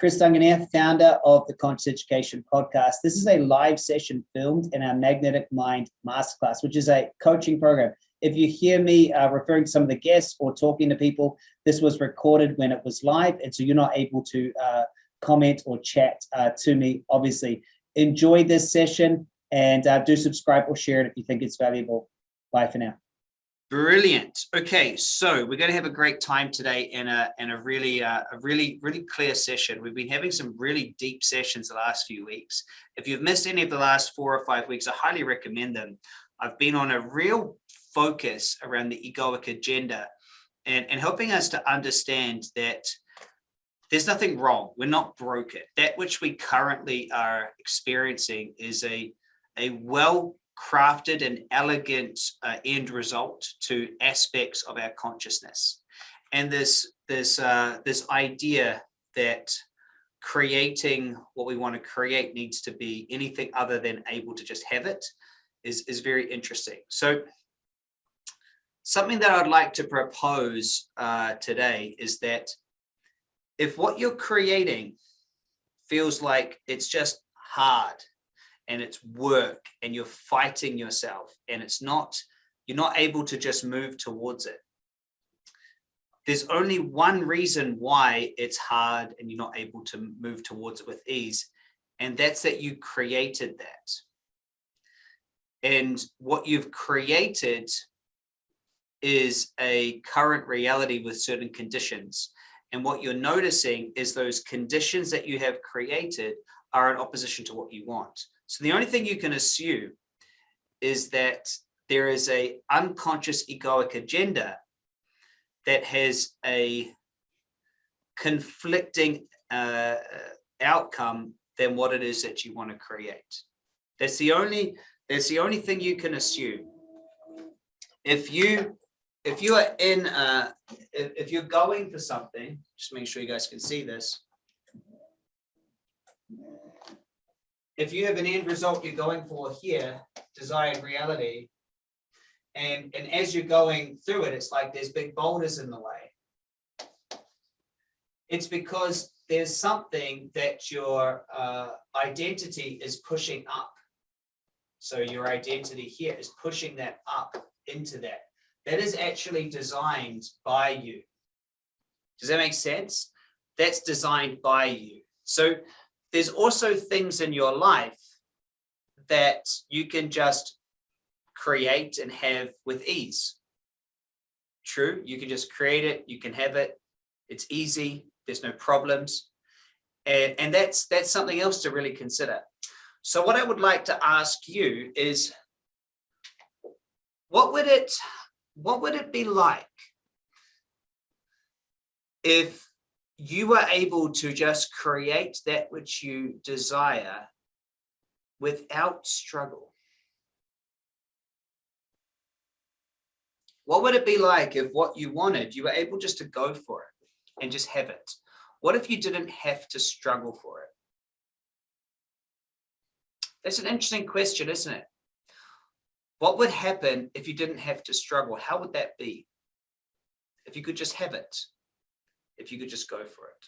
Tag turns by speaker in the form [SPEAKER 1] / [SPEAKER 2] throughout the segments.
[SPEAKER 1] Chris Dunganier, founder of the Conscious Education Podcast. This is a live session filmed in our Magnetic Mind Masterclass, which is a coaching program. If you hear me uh, referring to some of the guests or talking to people, this was recorded when it was live, and so you're not able to uh, comment or chat uh, to me, obviously. Enjoy this session and uh, do subscribe or share it if you think it's valuable. Bye for now.
[SPEAKER 2] Brilliant. Okay, so we're going to have a great time today in a in a really uh, a really really clear session. We've been having some really deep sessions the last few weeks. If you've missed any of the last four or five weeks, I highly recommend them. I've been on a real focus around the egoic agenda and, and helping us to understand that there's nothing wrong. We're not broken. That which we currently are experiencing is a, a well crafted and elegant uh, end result to aspects of our consciousness. And this, this, uh, this idea that creating what we want to create needs to be anything other than able to just have it is, is very interesting. So something that I'd like to propose uh, today is that if what you're creating feels like it's just hard and it's work and you're fighting yourself and it's not, you're not able to just move towards it. There's only one reason why it's hard and you're not able to move towards it with ease. And that's that you created that. And what you've created is a current reality with certain conditions. And what you're noticing is those conditions that you have created are in opposition to what you want. So the only thing you can assume is that there is a unconscious egoic agenda that has a conflicting uh, outcome than what it is that you want to create. That's the only that's the only thing you can assume. If you if you are in uh if, if you're going for something, just make sure you guys can see this. If you have an end result you're going for here, desired reality, and, and as you're going through it, it's like there's big boulders in the way. It's because there's something that your uh, identity is pushing up. So your identity here is pushing that up into that. That is actually designed by you. Does that make sense? That's designed by you. So there's also things in your life that you can just create and have with ease. True, you can just create it, you can have it, it's easy, there's no problems. And, and that's, that's something else to really consider. So what I would like to ask you is, what would it, what would it be like if you were able to just create that which you desire without struggle. What would it be like if what you wanted, you were able just to go for it and just have it? What if you didn't have to struggle for it? That's an interesting question, isn't it? What would happen if you didn't have to struggle? How would that be? If you could just have it? If you could just go for it.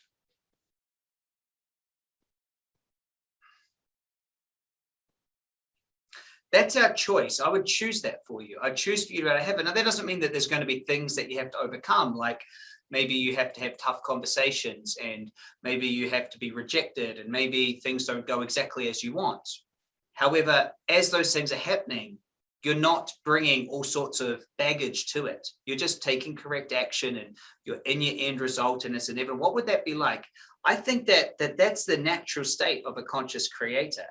[SPEAKER 2] That's our choice. I would choose that for you. I choose for you to have it. Now, that doesn't mean that there's going to be things that you have to overcome, like maybe you have to have tough conversations and maybe you have to be rejected and maybe things don't go exactly as you want. However, as those things are happening, you're not bringing all sorts of baggage to it. You're just taking correct action and you're in your end result and it's inevitable. What would that be like? I think that, that that's the natural state of a conscious creator,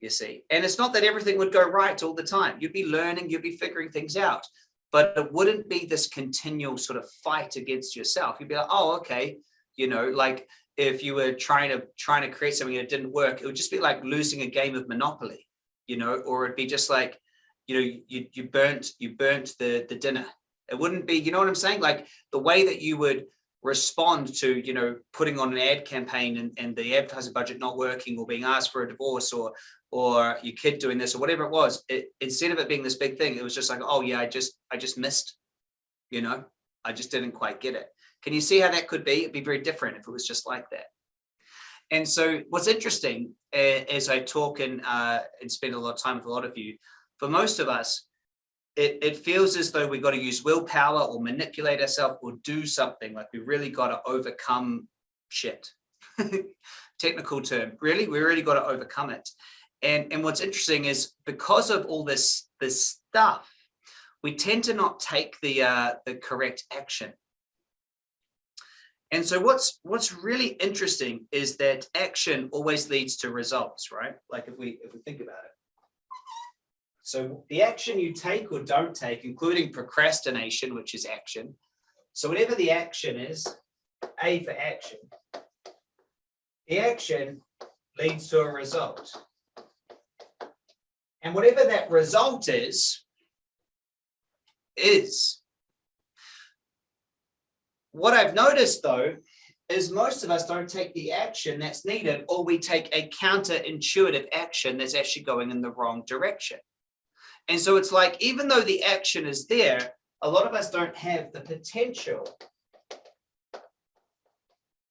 [SPEAKER 2] you see. And it's not that everything would go right all the time. You'd be learning, you'd be figuring things out, but it wouldn't be this continual sort of fight against yourself. You'd be like, oh, okay, you know, like if you were trying to trying to create something that didn't work, it would just be like losing a game of Monopoly, you know, or it'd be just like, you know, you, you burnt, you burnt the, the dinner. It wouldn't be, you know what I'm saying? Like the way that you would respond to, you know, putting on an ad campaign and, and the advertising budget not working or being asked for a divorce or, or your kid doing this or whatever it was, it, instead of it being this big thing, it was just like, oh yeah, I just, I just missed, you know, I just didn't quite get it. Can you see how that could be? It'd be very different if it was just like that. And so what's interesting uh, as I talk and, uh, and spend a lot of time with a lot of you, for most of us, it, it feels as though we've got to use willpower or manipulate ourselves or do something like we really got to overcome shit. Technical term, really, we really got to overcome it. And, and what's interesting is because of all this, this stuff, we tend to not take the, uh, the correct action. And so what's what's really interesting is that action always leads to results, right? Like if we if we think about it. So the action you take or don't take, including procrastination, which is action. So whatever the action is, A for action, the action leads to a result. And whatever that result is, is. What I've noticed though, is most of us don't take the action that's needed, or we take a counterintuitive action that's actually going in the wrong direction. And so it's like, even though the action is there, a lot of us don't have the potential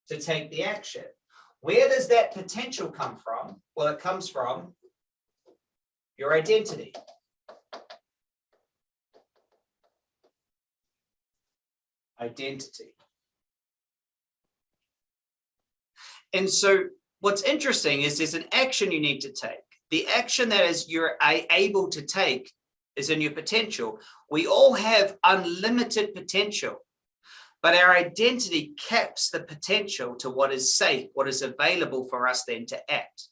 [SPEAKER 2] to take the action. Where does that potential come from? Well, it comes from your identity. Identity. And so what's interesting is there's an action you need to take the action that is you're able to take is in your potential. We all have unlimited potential, but our identity caps the potential to what is safe, what is available for us then to act.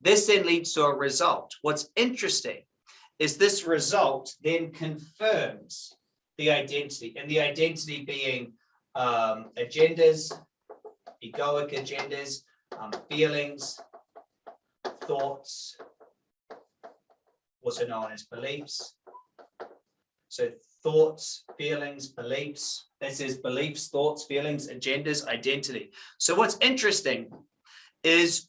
[SPEAKER 2] This then leads to a result. What's interesting is this result then confirms the identity and the identity being um, agendas, egoic agendas, um, feelings, thoughts, also known as beliefs. So thoughts, feelings, beliefs. This is beliefs, thoughts, feelings, agendas, identity. So what's interesting is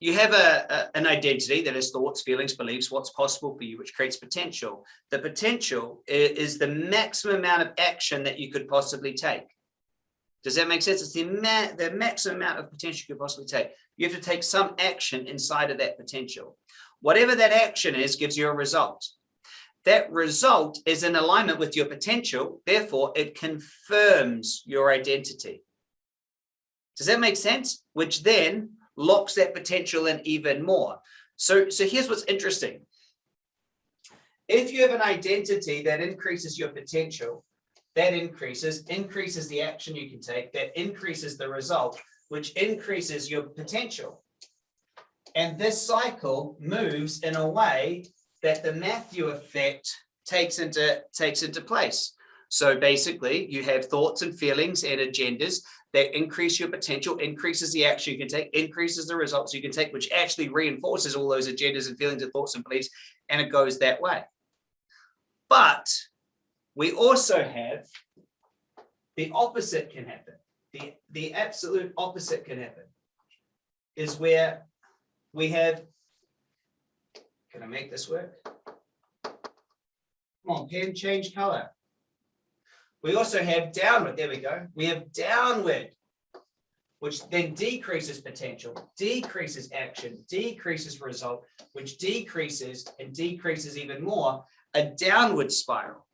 [SPEAKER 2] you have a, a, an identity that is thoughts, feelings, beliefs, what's possible for you, which creates potential. The potential is, is the maximum amount of action that you could possibly take. Does that make sense? It's the, ma the maximum amount of potential you could possibly take. You have to take some action inside of that potential. Whatever that action is gives you a result. That result is in alignment with your potential. Therefore, it confirms your identity. Does that make sense? Which then locks that potential in even more. So, so here's what's interesting. If you have an identity that increases your potential, that increases, increases the action you can take, that increases the result, which increases your potential. And this cycle moves in a way that the Matthew effect takes into, takes into place. So basically you have thoughts and feelings and agendas that increase your potential, increases the action you can take, increases the results you can take, which actually reinforces all those agendas and feelings and thoughts and beliefs, and it goes that way. But we also have the opposite can happen. The, the absolute opposite can happen is where we have, can I make this work? Come on, pen, change color. We also have downward, there we go. We have downward, which then decreases potential, decreases action, decreases result, which decreases and decreases even more, a downward spiral.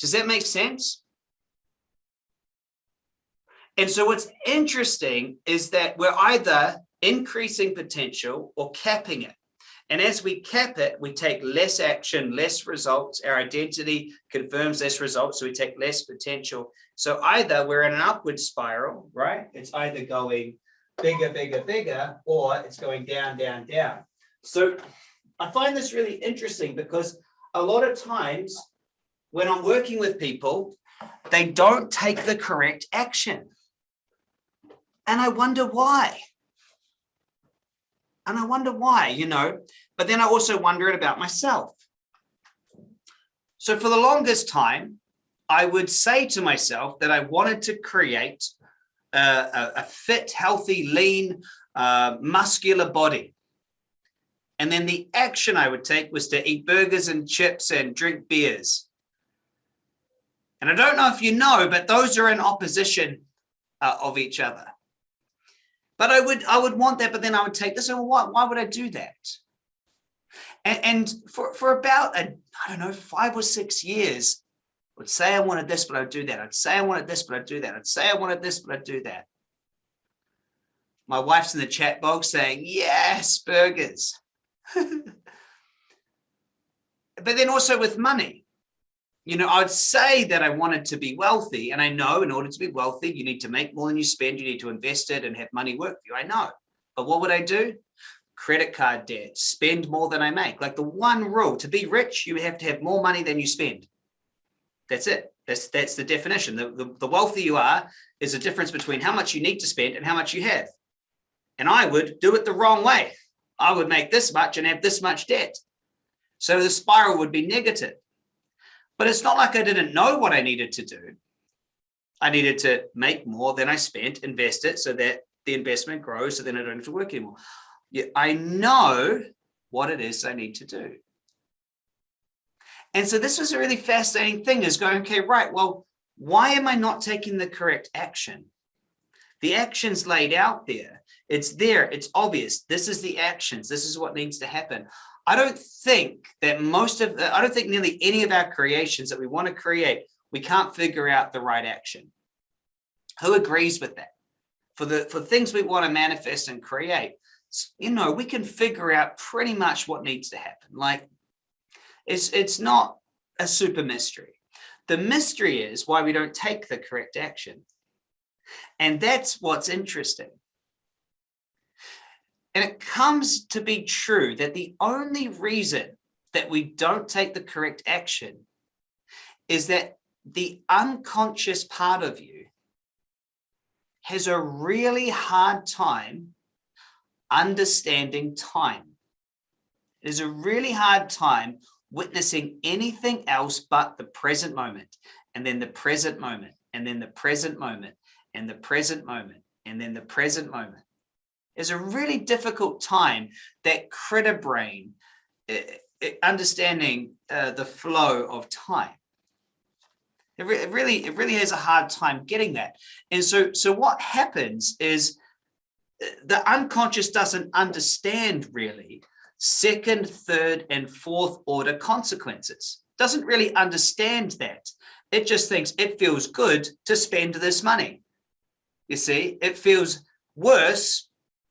[SPEAKER 2] Does that make sense? And so what's interesting is that we're either increasing potential or capping it. And as we cap it, we take less action, less results. Our identity confirms less results, so we take less potential. So either we're in an upward spiral, right? It's either going bigger, bigger, bigger, or it's going down, down, down. So I find this really interesting because a lot of times when I'm working with people, they don't take the correct action. And I wonder why. And I wonder why, you know, but then I also wonder it about myself. So for the longest time, I would say to myself that I wanted to create a, a, fit, healthy, lean, uh, muscular body. And then the action I would take was to eat burgers and chips and drink beers. And I don't know if you know, but those are in opposition uh, of each other. But I would, I would want that, but then I would take this. And why, why would I do that? And, and for, for about, a, I don't know, five or six years, I would say I wanted this, but I'd do that. I'd say I wanted this, but I'd do that. I'd say I wanted this, but I'd do that. My wife's in the chat box saying, yes, burgers. but then also with money, you know, I'd say that I wanted to be wealthy. And I know in order to be wealthy, you need to make more than you spend. You need to invest it and have money work for you. I know. But what would I do? Credit card debt, spend more than I make. Like the one rule to be rich, you have to have more money than you spend. That's it. That's that's the definition. The, the, the wealthy you are is a difference between how much you need to spend and how much you have. And I would do it the wrong way. I would make this much and have this much debt. So the spiral would be negative. But it's not like I didn't know what I needed to do. I needed to make more than I spent, invest it so that the investment grows, so then I don't have to work anymore. Yeah, I know what it is I need to do. And so this was a really fascinating thing is going, okay, right, well, why am I not taking the correct action? The action's laid out there. It's there. It's obvious. This is the actions. This is what needs to happen. I don't think that most of the, I don't think nearly any of our creations that we want to create, we can't figure out the right action. Who agrees with that? For the for things we want to manifest and create, you know, we can figure out pretty much what needs to happen. Like it's it's not a super mystery. The mystery is why we don't take the correct action. And that's what's interesting. And it comes to be true that the only reason that we don't take the correct action is that the unconscious part of you has a really hard time understanding time. It is a really hard time witnessing anything else but the present moment and then the present moment and then the present moment and the present moment and then the present moment is a really difficult time that critter brain uh, understanding uh, the flow of time. It, re it, really it really has a hard time getting that. And so so what happens is uh, the unconscious doesn't understand really second third and fourth order consequences. Doesn't really understand that. It just thinks it feels good to spend this money. You see it feels worse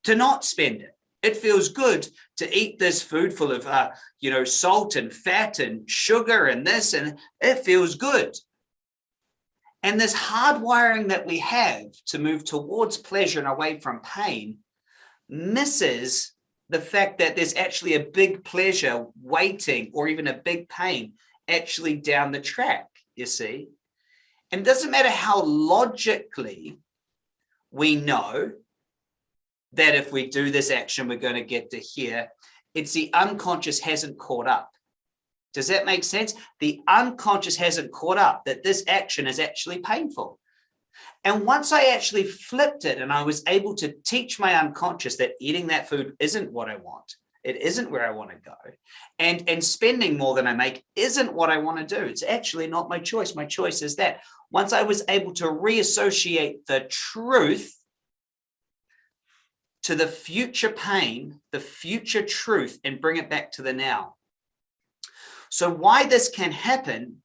[SPEAKER 2] to not spend it. It feels good to eat this food full of, uh, you know, salt and fat and sugar and this, and it feels good. And this hardwiring that we have to move towards pleasure and away from pain misses the fact that there's actually a big pleasure waiting or even a big pain actually down the track, you see. And it doesn't matter how logically we know that if we do this action, we're going to get to here. It's the unconscious hasn't caught up. Does that make sense? The unconscious hasn't caught up that this action is actually painful. And once I actually flipped it and I was able to teach my unconscious that eating that food isn't what I want, it isn't where I want to go. And, and spending more than I make isn't what I want to do. It's actually not my choice. My choice is that. Once I was able to reassociate the truth to the future pain, the future truth, and bring it back to the now. So why this can happen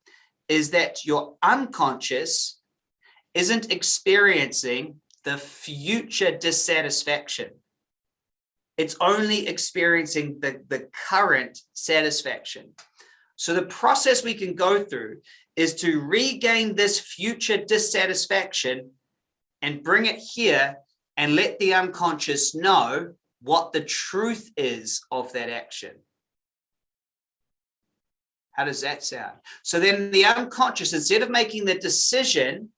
[SPEAKER 2] is that your unconscious isn't experiencing the future dissatisfaction. It's only experiencing the, the current satisfaction. So the process we can go through is to regain this future dissatisfaction and bring it here and let the unconscious know what the truth is of that action. How does that sound? So then the unconscious, instead of making the decision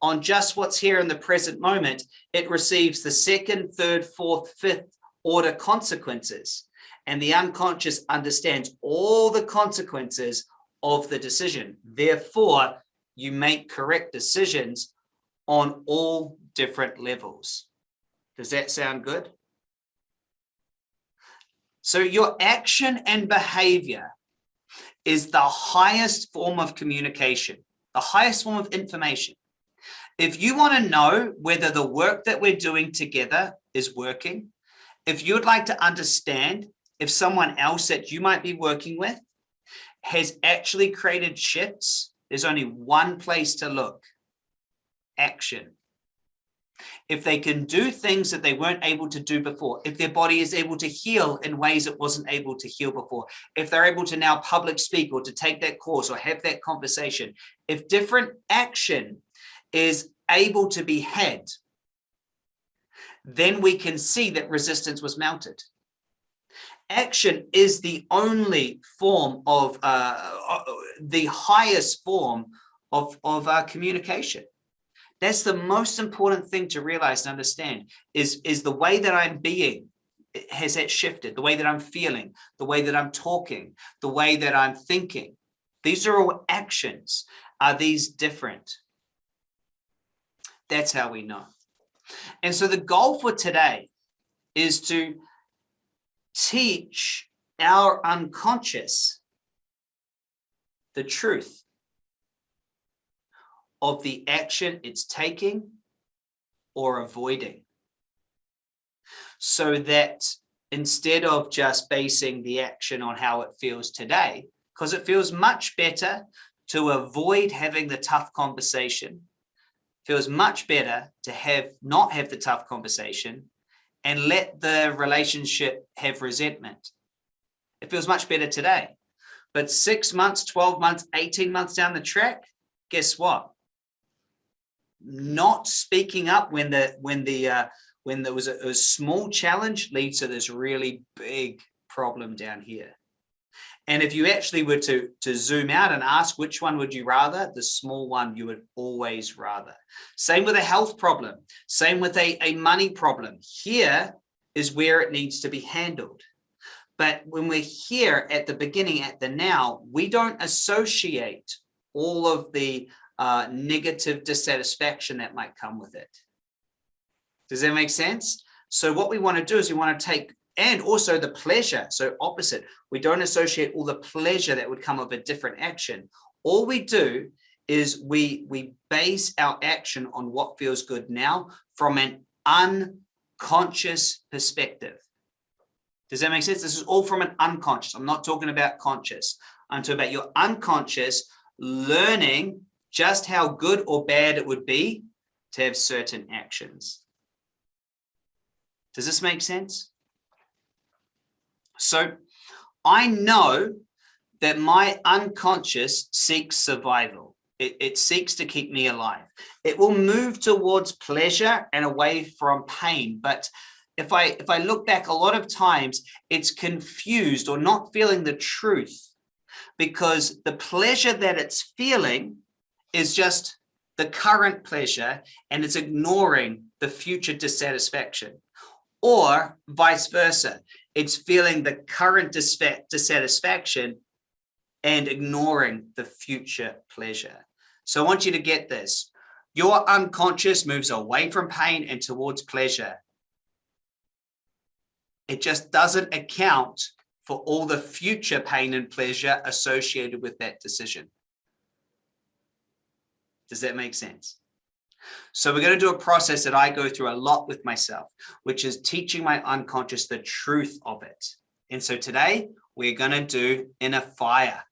[SPEAKER 2] on just what's here in the present moment, it receives the second, third, fourth, fifth order consequences. And the unconscious understands all the consequences of the decision. Therefore, you make correct decisions on all different levels. Does that sound good? So your action and behavior is the highest form of communication, the highest form of information. If you want to know whether the work that we're doing together is working, if you'd like to understand if someone else that you might be working with has actually created shifts, there's only one place to look, action. If they can do things that they weren't able to do before, if their body is able to heal in ways it wasn't able to heal before, if they're able to now public speak or to take that course or have that conversation, if different action is able to be had, then we can see that resistance was mounted. Action is the only form of, uh, uh the highest form of, of uh, communication. That's the most important thing to realize and understand is, is the way that I'm being eh, has that shifted, the way that I'm feeling, the way that I'm talking, the way that I'm thinking. These are all actions. Are these different? That's how we know. And so the goal for today is to teach our unconscious the truth of the action it's taking or avoiding. So that instead of just basing the action on how it feels today, because it feels much better to avoid having the tough conversation, feels much better to have not have the tough conversation and let the relationship have resentment. It feels much better today. But six months, 12 months, 18 months down the track, guess what? Not speaking up when the when the uh, when there was a, a small challenge leads to this really big problem down here. And if you actually were to, to zoom out and ask which one would you rather, the small one you would always rather. Same with a health problem, same with a, a money problem. Here is where it needs to be handled. But when we're here at the beginning, at the now, we don't associate all of the uh, negative dissatisfaction that might come with it. Does that make sense? So what we want to do is we want to take and also the pleasure. So opposite, we don't associate all the pleasure that would come of a different action. All we do is we, we base our action on what feels good now from an unconscious perspective. Does that make sense? This is all from an unconscious. I'm not talking about conscious. I'm talking about your unconscious learning just how good or bad it would be to have certain actions. Does this make sense? So I know that my unconscious seeks survival. It, it, seeks to keep me alive. It will move towards pleasure and away from pain. But if I if I look back a lot of times, it's confused or not feeling the truth because the pleasure that it's feeling is just the current pleasure and it's ignoring the future dissatisfaction or vice versa. It's feeling the current dissatisfaction and ignoring the future pleasure. So I want you to get this. Your unconscious moves away from pain and towards pleasure. It just doesn't account for all the future pain and pleasure associated with that decision. Does that make sense? So we're going to do a process that I go through a lot with myself, which is teaching my unconscious the truth of it. And so today we're going to do inner fire.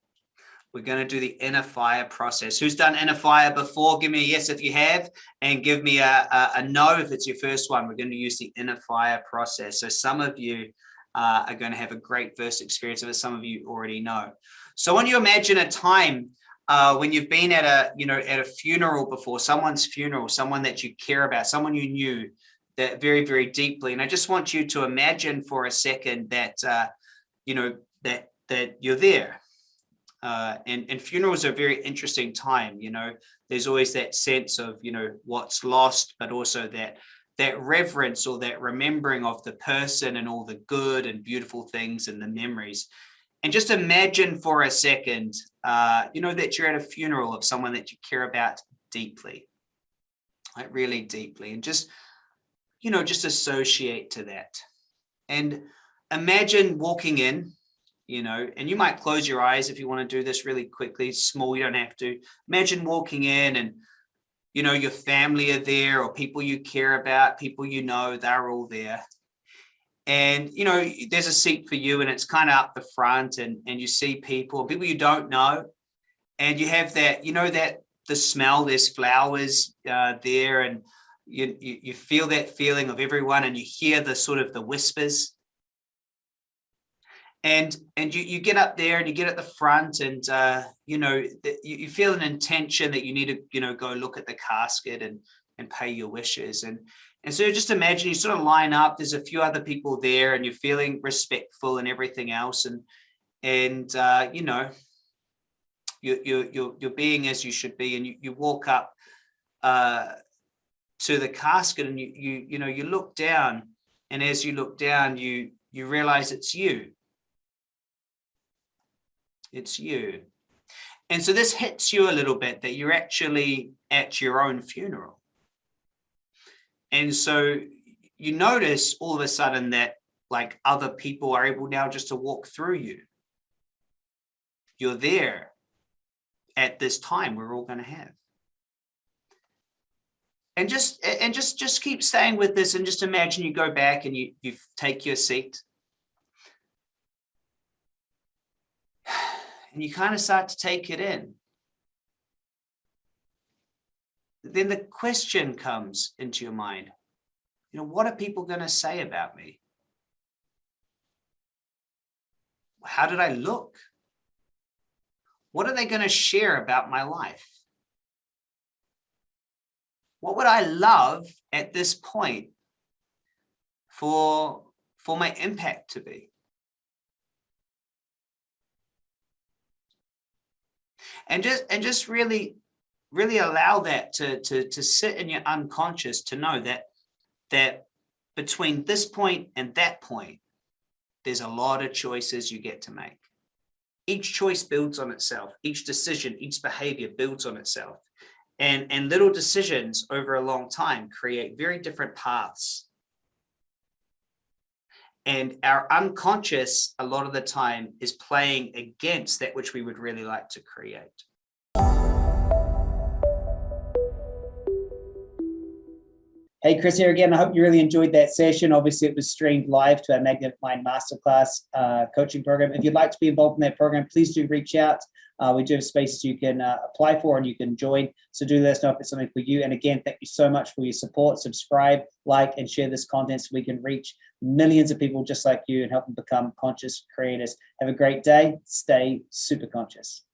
[SPEAKER 2] We're going to do the inner fire process. Who's done inner fire before? Give me a yes if you have, and give me a, a, a no if it's your first one. We're going to use the inner fire process. So some of you uh, are going to have a great first experience of it. Some of you already know. So when you imagine a time uh, when you've been at a, you know, at a funeral before, someone's funeral, someone that you care about, someone you knew that very, very deeply. And I just want you to imagine for a second that, uh, you know, that, that you're there. Uh, and, and funerals are a very interesting time, you know, there's always that sense of, you know, what's lost, but also that that reverence or that remembering of the person and all the good and beautiful things and the memories. And just imagine for a second, uh, you know, that you're at a funeral of someone that you care about deeply, like really deeply, and just, you know, just associate to that. And imagine walking in, you know, and you might close your eyes if you want to do this really quickly, small, you don't have to. Imagine walking in and, you know, your family are there or people you care about, people you know, they're all there. And, you know, there's a seat for you and it's kind of up the front and, and you see people, people you don't know. And you have that, you know, that the smell, there's flowers uh, there and you, you, you feel that feeling of everyone and you hear the sort of the whispers and and you you get up there and you get at the front and uh you know you, you feel an intention that you need to you know go look at the casket and and pay your wishes and and so just imagine you sort of line up there's a few other people there and you're feeling respectful and everything else and and uh you know you you you're, you're being as you should be and you, you walk up uh to the casket and you you you know you look down and as you look down you you realize it's you it's you. And so this hits you a little bit that you're actually at your own funeral. And so you notice all of a sudden that like other people are able now just to walk through you. You're there at this time we're all going to have. And just and just just keep staying with this and just imagine you go back and you you take your seat and you kind of start to take it in. Then the question comes into your mind, you know, what are people going to say about me? How did I look? What are they going to share about my life? What would I love at this point for, for my impact to be? and just and just really really allow that to to to sit in your unconscious to know that that between this point and that point there's a lot of choices you get to make. Each choice builds on itself. Each decision each behavior builds on itself. And and little decisions over a long time create very different paths. And our unconscious, a lot of the time, is playing against that which we would really like to create.
[SPEAKER 1] Hey, Chris here again. I hope you really enjoyed that session. Obviously, it was streamed live to our Magnetic Mind Masterclass uh, coaching program. If you'd like to be involved in that program, please do reach out. Uh, we do have spaces you can uh, apply for and you can join. So do let us know if it's something for you. And again, thank you so much for your support. Subscribe, like, and share this content so we can reach millions of people just like you and help them become conscious creators. Have a great day. Stay super conscious.